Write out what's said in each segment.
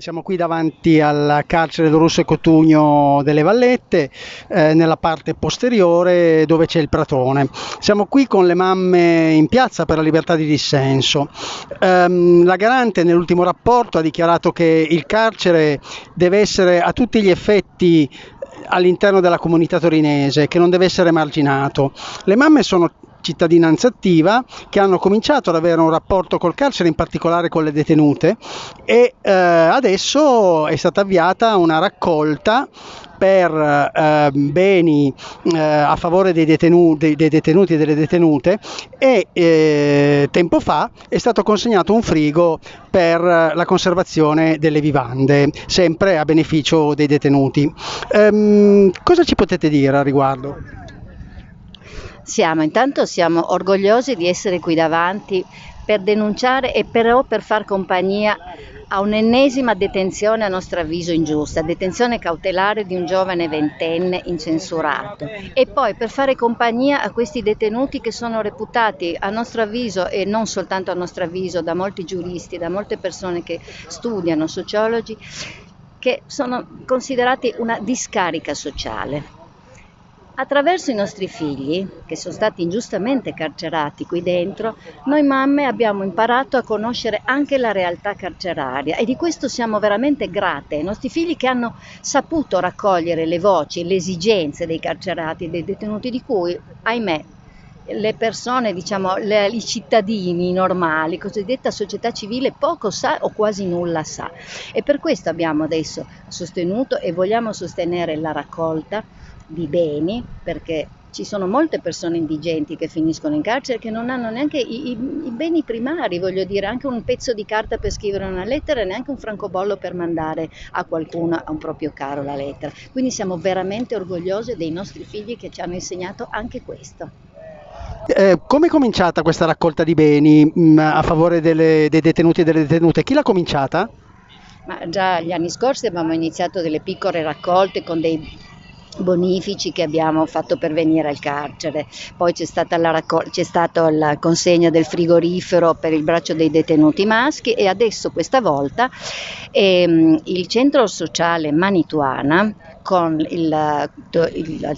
Siamo qui davanti al carcere Dorusso e Cotugno delle Vallette, eh, nella parte posteriore dove c'è il pratone. Siamo qui con le mamme in piazza per la libertà di dissenso. Um, la garante nell'ultimo rapporto ha dichiarato che il carcere deve essere a tutti gli effetti all'interno della comunità torinese, che non deve essere marginato. Le mamme sono cittadinanza attiva che hanno cominciato ad avere un rapporto col carcere, in particolare con le detenute e eh, adesso è stata avviata una raccolta per eh, beni eh, a favore dei, detenu- dei, detenuti e delle detenute e eh, tempo fa è stato consegnato un frigo per la conservazione delle vivande, sempre a beneficio dei detenuti. Ehm, cosa ci potete dire a riguardo? Siamo, intanto siamo orgogliosi di essere qui davanti per denunciare e però per far compagnia a un'ennesima detenzione a nostro avviso ingiusta, detenzione cautelare di un giovane ventenne incensurato e poi per fare compagnia a questi detenuti che sono reputati a nostro avviso e non soltanto a nostro avviso da molti giuristi, da molte persone che studiano, sociologi, che sono considerati una discarica sociale. Attraverso i nostri figli, che sono stati ingiustamente carcerati qui dentro, noi mamme abbiamo imparato a conoscere anche la realtà carceraria e di questo siamo veramente grate. Ai nostri figli che hanno saputo raccogliere le voci, le esigenze dei carcerati, dei detenuti di cui, ahimè, le persone, diciamo, le, i cittadini normali, cosiddetta società civile, poco sa o quasi nulla sa. E per questo abbiamo adesso sostenuto e vogliamo sostenere la raccolta di beni, perché ci sono molte persone indigenti che finiscono in carcere che non hanno neanche i, i, i, beni primari, voglio dire, anche un pezzo di carta per scrivere una lettera e neanche un francobollo per mandare a qualcuno, a un proprio caro, la lettera. Quindi siamo veramente orgogliosi dei nostri figli che ci hanno insegnato anche questo. Eh, come è cominciata questa raccolta di beni mh, mm, a favore delle, dei detenuti e delle detenute? Chi l'ha cominciata? Ma già gli anni scorsi abbiamo iniziato delle piccole raccolte con dei bonifici che abbiamo fatto pervenire al carcere, poi c'è stata la, raccol- c'è stata la consegna del frigorifero per il braccio dei detenuti maschi e adesso questa volta ehm, il centro sociale Manituana con il, il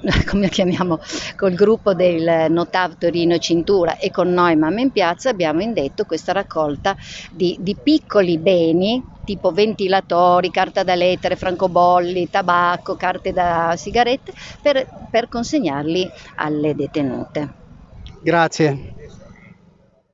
come chiamiamo, col gruppo del Notav Torino Cintura e con noi Mamma in Piazza abbiamo indetto questa raccolta di, di piccoli beni tipo ventilatori, carta da lettere, francobolli, tabacco, carte da sigarette per, per consegnarli alle detenute. Grazie.